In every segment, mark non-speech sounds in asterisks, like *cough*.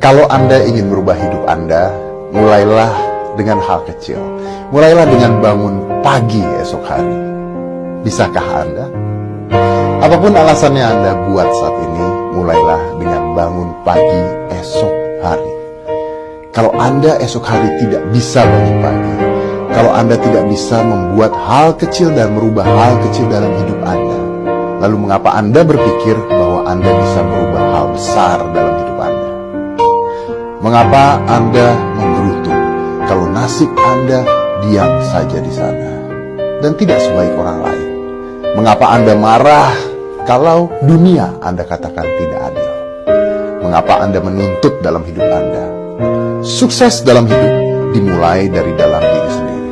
Kalau Anda ingin merubah hidup Anda, mulailah dengan hal kecil. Mulailah dengan bangun pagi esok hari. Bisakah Anda? Apa pun alasannya Anda buat saat ini, mulailah dengan bangun pagi esok hari. Kalau Anda esok hari tidak bisa bangun pagi, kalau Anda tidak bisa membuat hal kecil dan merubah hal kecil dalam hidup Anda, lalu mengapa Anda berpikir bahwa Anda bisa merubah hal besar dalam? Mengapa Anda menggerutu kalau nasib Anda diam saja di sana dan tidak sebaik orang lain? Mengapa Anda marah kalau dunia Anda katakan tidak adil? Mengapa Anda menuntut dalam hidup Anda? Sukses dalam hidup dimulai dari dalam diri sendiri.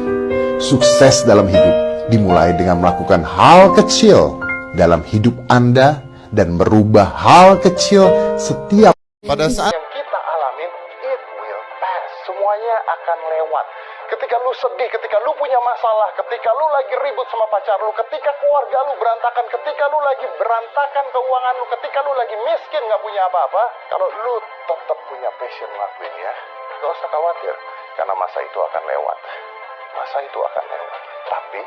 Sukses dalam hidup dimulai dengan melakukan hal kecil dalam hidup Anda dan merubah hal kecil setiap pada saat Ketika lu sedih, ketika lu punya masalah, ketika lu lagi ribut sama pacar lu, ketika keluarga lu berantakan, ketika lu lagi berantakan keuangan lu, ketika lu lagi miskin nggak punya apa-apa, kalau lu tetap punya passion ngelakuin ya, gak usah khawatir. Karena masa itu akan lewat. Masa itu akan lewat. Tapi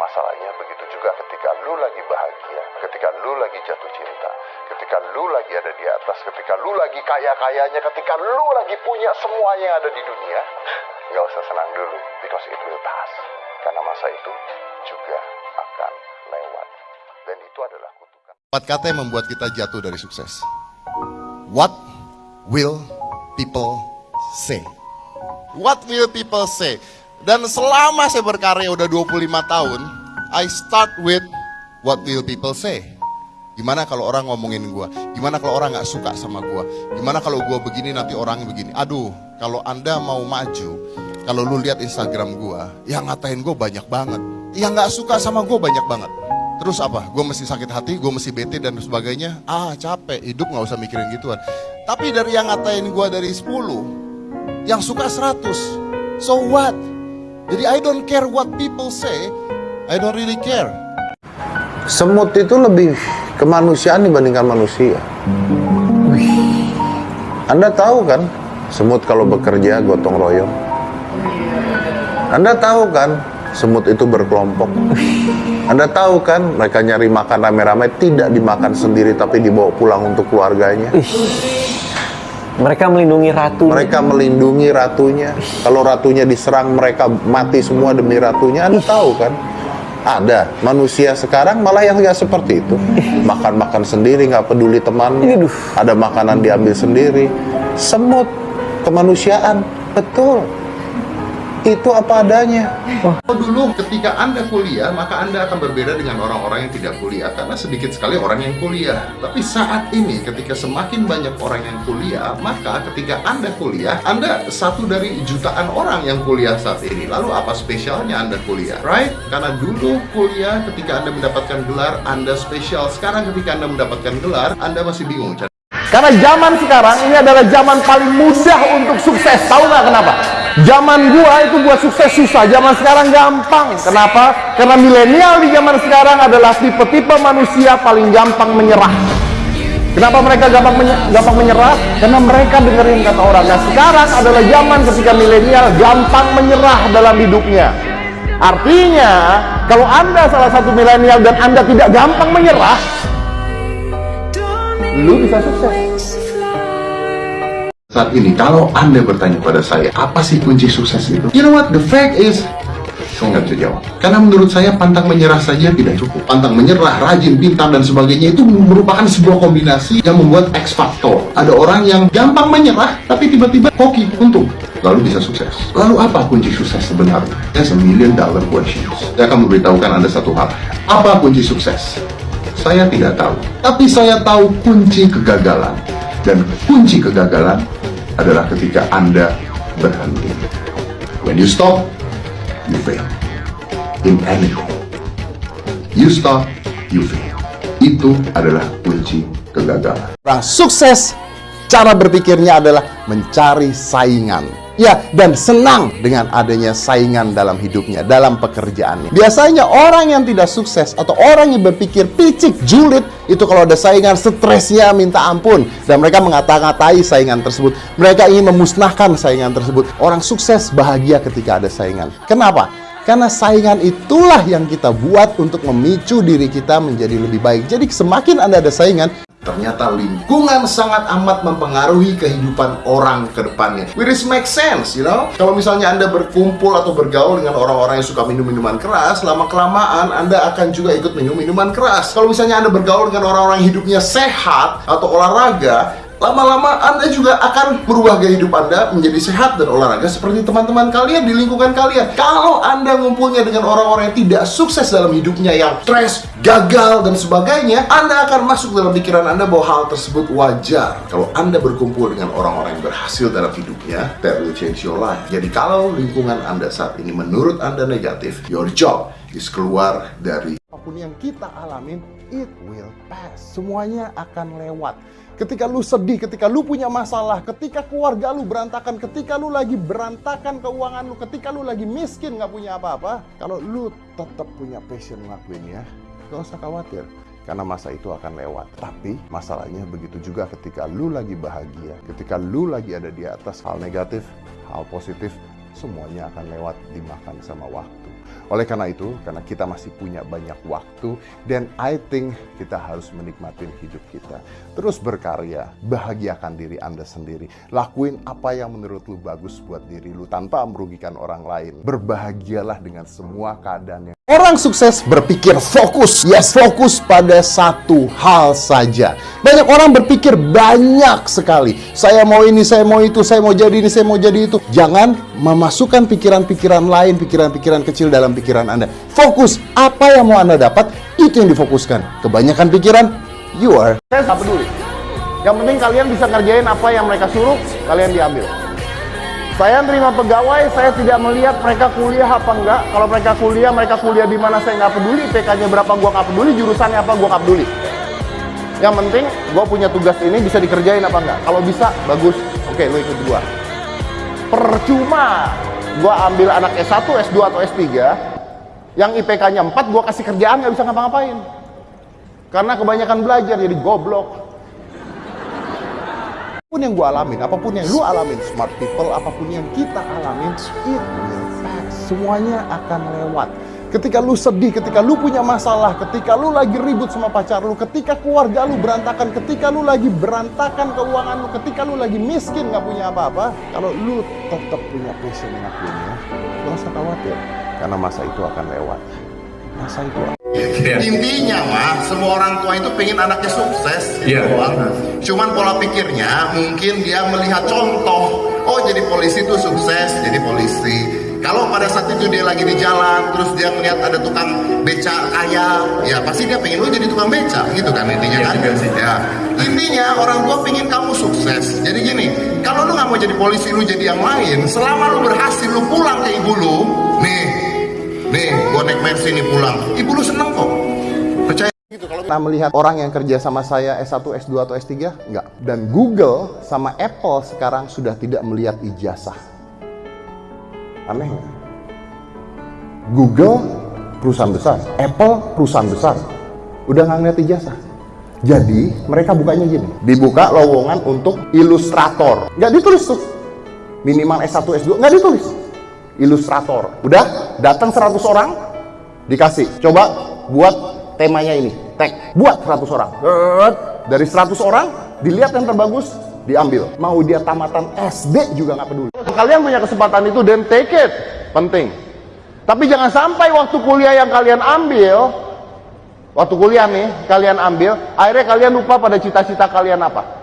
Masalahnya begitu juga ketika lu lagi bahagia, ketika lu lagi jatuh cinta, ketika lu lagi ada di atas, ketika lu lagi kaya-kayanya, ketika lu lagi punya semua yang ada di dunia, nggak usah senang dulu, because it will pass. Karena masa itu juga akan lewat. Dan itu adalah kutukan. Empat kata yang membuat kita jatuh dari sukses. What will people say? What will people say? Dan selama saya berkarya udah 25 tahun, I start with what will people say. Gimana kalau orang ngomongin gua? Gimana kalau orang nggak suka sama gua? Gimana kalau gua begini nanti orang begini? Aduh, kalau anda mau maju, kalau lu lihat Instagram gua, yang ngatain gua banyak banget. Yang nggak suka sama gua banyak banget. Terus apa? Gue mesti sakit hati, gue mesti bete dan sebagainya. Ah capek, hidup nggak usah mikirin gituan. Tapi dari yang ngatain gue dari 10, yang suka 100. So what? Jadi I don't care what people say, I don't really care. Semut itu lebih kemanusiaan dibandingkan manusia. Anda tahu kan, semut kalau bekerja gotong royong. Anda tahu kan, semut itu berkelompok. Anda tahu kan, mereka nyari makan rame-rame tidak dimakan sendiri tapi dibawa pulang untuk keluarganya. Mereka melindungi ratu. Mereka melindungi ratunya. Kalau ratunya diserang, mereka mati semua demi ratunya. Anda tahu kan? Ada manusia sekarang malah yang nggak seperti itu. Makan-makan sendiri, nggak peduli teman. Ada makanan diambil sendiri. Semut kemanusiaan, betul. Itu apa adanya. Kalau dulu ketika Anda kuliah, maka Anda akan berbeda dengan orang-orang yang tidak kuliah karena sedikit sekali orang yang kuliah. Tapi saat ini ketika semakin banyak orang yang kuliah, maka ketika Anda kuliah, Anda satu dari jutaan orang yang kuliah saat ini. Lalu apa spesialnya Anda kuliah? Right? Karena dulu kuliah ketika Anda mendapatkan gelar, Anda spesial. Sekarang ketika Anda mendapatkan gelar, Anda masih bingung. Karena zaman sekarang ini adalah zaman paling mudah untuk sukses. Tahu nggak kenapa? Zaman gua itu buat sukses susah, zaman sekarang gampang. Kenapa? Karena milenial di zaman sekarang adalah tipe-tipe manusia paling gampang menyerah. Kenapa mereka gampang, menye gampang menyerah? Karena mereka dengerin kata orang. Nah sekarang adalah zaman ketika milenial gampang menyerah dalam hidupnya. Artinya, kalau Anda salah satu milenial dan Anda tidak gampang menyerah, lu bisa sukses. Saat ini, kalau Anda bertanya pada saya, apa sih kunci sukses itu? You know what? The fact is, saya nggak bisa jawab. Karena menurut saya, pantang menyerah saja tidak cukup. Pantang menyerah, rajin, pintar, dan sebagainya itu merupakan sebuah kombinasi yang membuat X Factor. Ada orang yang gampang menyerah, tapi tiba-tiba hoki, untung. Lalu bisa sukses. Lalu apa kunci sukses sebenarnya? That's a million dollar question. Saya akan memberitahukan Anda satu hal. Apa kunci sukses? Saya tidak tahu. Tapi saya tahu kunci kegagalan. Dan kunci kegagalan adalah ketika Anda berhenti. When you stop, you fail. In anything. You stop, you fail. Itu adalah kunci kegagalan. Nah, sukses cara berpikirnya adalah mencari saingan. Ya, dan senang dengan adanya saingan dalam hidupnya, dalam pekerjaannya. Biasanya orang yang tidak sukses atau orang yang berpikir picik, julid, itu kalau ada saingan stresnya minta ampun. Dan mereka mengata-ngatai saingan tersebut. Mereka ingin memusnahkan saingan tersebut. Orang sukses bahagia ketika ada saingan. Kenapa? Karena saingan itulah yang kita buat untuk memicu diri kita menjadi lebih baik. Jadi semakin Anda ada saingan, Ternyata lingkungan sangat amat mempengaruhi kehidupan orang ke depannya. Which is make sense, you know? Kalau misalnya Anda berkumpul atau bergaul dengan orang-orang yang suka minum minuman keras, lama-kelamaan Anda akan juga ikut minum minuman keras. Kalau misalnya Anda bergaul dengan orang-orang hidupnya sehat atau olahraga, lama-lama Anda juga akan merubah gaya hidup Anda menjadi sehat dan olahraga seperti teman-teman kalian di lingkungan kalian. Kalau Anda ngumpulnya dengan orang-orang yang tidak sukses dalam hidupnya, yang stres, gagal, dan sebagainya, Anda akan masuk dalam pikiran Anda bahwa hal tersebut wajar. Kalau Anda berkumpul dengan orang-orang yang berhasil dalam hidupnya, that will change your life. Jadi kalau lingkungan Anda saat ini menurut Anda negatif, your job is keluar dari apa pun yang kita alamin, it will pass. Semuanya akan lewat. Ketika lu sedih, ketika lu punya masalah, ketika keluarga lu berantakan, ketika lu lagi berantakan keuangan lu, ketika lu lagi miskin nggak punya apa-apa, kalau lu tetap punya passion ngelakuinnya, gak usah khawatir. Karena masa itu akan lewat. Tapi masalahnya begitu juga ketika lu lagi bahagia, ketika lu lagi ada di atas hal negatif, hal positif, semuanya akan lewat dimakan sama waktu. Oleh karena itu, karena kita masih punya banyak waktu, dan I think kita harus menikmati hidup kita. Terus berkarya, bahagiakan diri Anda sendiri. Lakuin apa yang menurut lu bagus buat diri lu tanpa merugikan orang lain. Berbahagialah dengan semua keadaan yang Orang sukses berpikir fokus, yes fokus pada satu hal saja. Banyak orang berpikir banyak sekali. Saya mau ini, saya mau itu, saya mau jadi ini, saya mau jadi itu. Jangan memasukkan pikiran-pikiran lain, pikiran-pikiran kecil dalam pikiran Anda. Fokus, apa yang mau Anda dapat, itu yang difokuskan. Kebanyakan pikiran, you are. Saya nggak peduli. Yang penting kalian bisa ngerjain apa yang mereka suruh, kalian diambil. Saya terima pegawai, saya tidak melihat mereka kuliah apa enggak. Kalau mereka kuliah, mereka kuliah di mana saya nggak peduli. TK-nya berapa gua nggak peduli, jurusannya apa gua nggak peduli. Yang penting gua punya tugas ini bisa dikerjain apa enggak. Kalau bisa, bagus. Oke, lu ikut gua. Percuma gua ambil anak S1, S2 atau S3 yang IPK-nya 4 gua kasih kerjaan nggak bisa ngapa-ngapain. Karena kebanyakan belajar jadi goblok. Apa pun yang gue alamin, apa pun yang lu alamin, smart people, apa pun yang kita alamin, it will pass. Semuanya akan lewat. Ketika lu sedih, ketika lu punya masalah, ketika lu lagi ribut sama pacar lu, ketika keluarga lu berantakan, ketika lu lagi berantakan keuangan lu, ketika lu lagi miskin nggak punya apa-apa, kalau lu tetap punya passion ngakuinnya, gak usah khawatir, karena masa itu akan lewat. Masa itu akan Intinya mah semua orang tua itu pengen anaknya sukses gitu Iya. doang. Cuman pola pikirnya mungkin dia melihat contoh. Oh jadi polisi itu sukses jadi polisi. Kalau pada saat itu dia lagi di jalan, terus dia melihat ada tukang beca kaya, ya pasti dia pengen lu jadi tukang beca, gitu kan intinya Iya kan? sih. Ya, intinya orang tua pengen kamu sukses. Jadi gini, kalau lu nggak mau jadi polisi, lu jadi yang lain. Selama lu berhasil, lu pulang ke ibu lu, gua naik Mercy nih pulang. Ibu lu seneng kok. Percaya gitu kalau pernah melihat orang yang kerja sama saya S1, S2, atau S3? Enggak. Dan Google sama Apple sekarang sudah tidak melihat ijazah. Aneh nggak? Google perusahaan besar, Apple perusahaan besar, udah nggak ngeliat ijazah. Jadi mereka bukanya gini, dibuka lowongan untuk ilustrator, nggak ditulis tuh, minimal S1, S2, nggak ditulis, ilustrator. Udah datang 100 orang, dikasih, coba buat temanya ini, tag, buat 100 orang. Dari 100 orang, dilihat yang terbagus, diambil. Mau dia tamatan SD juga nggak peduli. kalian punya kesempatan itu dan take it. Penting. Tapi jangan sampai waktu kuliah yang kalian ambil, waktu kuliah nih, kalian ambil, akhirnya kalian lupa pada cita-cita kalian apa.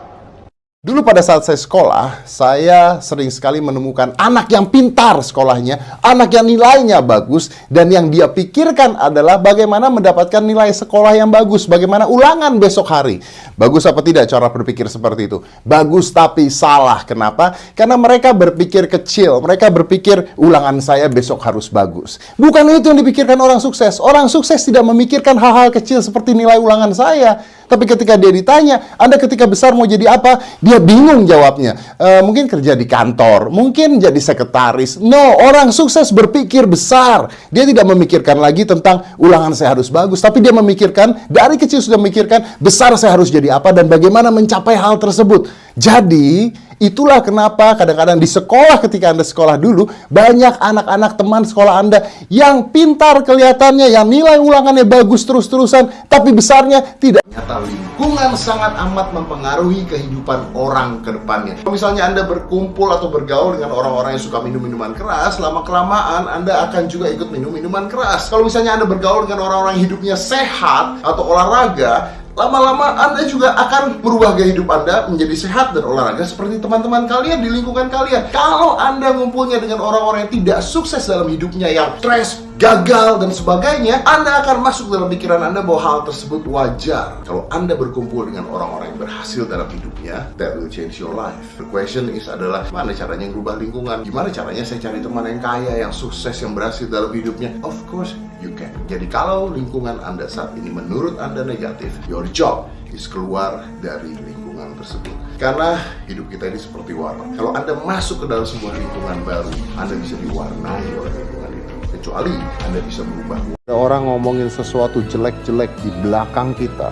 Dulu pada saat saya sekolah, saya sering sekali menemukan anak yang pintar sekolahnya, anak yang nilainya bagus, dan yang dia pikirkan adalah bagaimana mendapatkan nilai sekolah yang bagus, bagaimana ulangan besok hari. Bagus apa tidak cara berpikir seperti itu? Bagus tapi salah. Kenapa? Karena mereka berpikir kecil, mereka berpikir ulangan saya besok harus bagus. Bukan itu yang dipikirkan orang sukses. Orang sukses tidak memikirkan hal-hal kecil seperti nilai ulangan saya. Tapi ketika dia ditanya, Anda ketika besar mau jadi apa? Dia Dia bingung jawabnya. Eh, mungkin kerja di kantor, mungkin jadi sekretaris. No, orang sukses berpikir besar. Dia tidak memikirkan lagi tentang ulangan saya harus bagus, tapi dia memikirkan dari kecil sudah memikirkan besar saya harus jadi apa dan bagaimana mencapai hal tersebut. Jadi, itulah kenapa kadang-kadang di sekolah ketika Anda sekolah dulu, banyak anak-anak teman sekolah Anda yang pintar kelihatannya, yang nilai ulangannya bagus terus-terusan, tapi besarnya tidak. Ternyata lingkungan sangat amat mempengaruhi kehidupan orang ke depannya. Kalau misalnya Anda berkumpul atau bergaul dengan orang-orang yang suka minum minuman keras, lama-kelamaan Anda akan juga ikut minum minuman keras. Kalau misalnya Anda bergaul dengan orang-orang hidupnya sehat atau olahraga, lama-lama Anda juga akan merubah gaya hidup Anda menjadi sehat dan olahraga seperti teman-teman kalian di lingkungan kalian. Kalau Anda ngumpulnya dengan orang-orang yang tidak sukses dalam hidupnya, yang stres, gagal, dan sebagainya, Anda akan masuk dalam pikiran Anda bahwa hal tersebut wajar. Kalau Anda berkumpul dengan orang-orang yang berhasil dalam hidupnya, that will change your life. The question is adalah, mana caranya merubah lingkungan? Gimana caranya saya cari teman yang kaya, yang sukses, yang berhasil dalam hidupnya? Of course, can. Jadi kalau lingkungan Anda saat ini menurut Anda negatif, your job is keluar dari lingkungan tersebut. Karena hidup kita ini seperti warna. Kalau Anda masuk ke dalam sebuah lingkungan baru, Anda bisa diwarnai oleh lingkungan itu. Kecuali Anda bisa berubah. Ada orang ngomongin sesuatu jelek-jelek di belakang kita.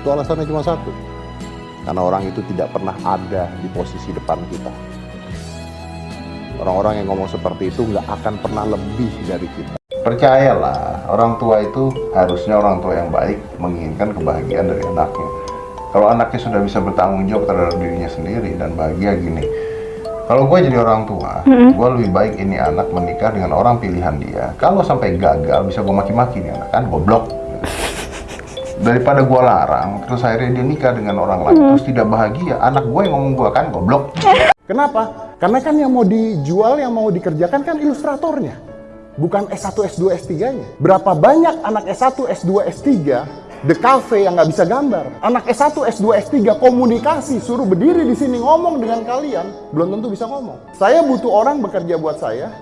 Itu alasannya cuma satu. Karena orang itu tidak pernah ada di posisi depan kita. Orang-orang yang ngomong seperti itu nggak akan pernah lebih dari kita. Percayalah, orang tua itu harusnya orang tua yang baik menginginkan kebahagiaan dari anaknya. Kalau anaknya sudah bisa bertanggung jawab terhadap dirinya sendiri dan bahagia gini, kalau gue jadi orang tua, gue lebih baik ini anak menikah dengan orang pilihan dia. Kalau sampai gagal, bisa gue maki-maki nih anak kan, goblok. Daripada gue larang, terus akhirnya dia nikah dengan orang lain, terus tidak bahagia, anak gue yang ngomong gue kan, goblok. *laughs* Kenapa? Karena kan yang mau dijual, yang mau dikerjakan kan ilustratornya. Bukan S1, S2, S3-nya. Berapa banyak anak S1, S2, S3 The Cafe yang nggak bisa gambar. Anak S1, S2, S3 komunikasi, suruh berdiri di sini ngomong dengan kalian, belum tentu bisa ngomong. Saya butuh orang bekerja buat saya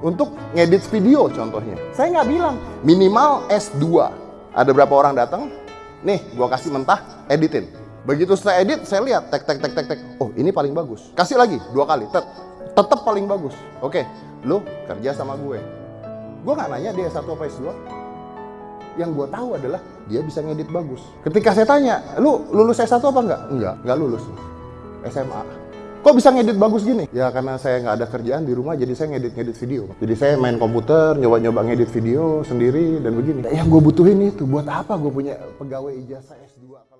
untuk ngedit video contohnya. Saya nggak bilang minimal S2. Ada berapa orang datang? Nih, gua kasih mentah, editin. Begitu saya edit, saya lihat tek tek tek tek tek. Oh, ini paling bagus. Kasih lagi dua kali, tet. Tetap paling bagus. Oke, lu kerja sama gue. Gue nggak nanya dia S1 apa S2 yang gue tahu adalah dia bisa ngedit bagus. Ketika saya tanya, lu lulus S1 apa enggak? Enggak, enggak lulus. SMA. Kok bisa ngedit bagus gini? Ya karena saya nggak ada kerjaan di rumah, jadi saya ngedit-ngedit video. Jadi saya main komputer, nyoba-nyoba ngedit video sendiri dan begini. Yang gue butuhin itu, buat apa gue punya pegawai ijazah S2?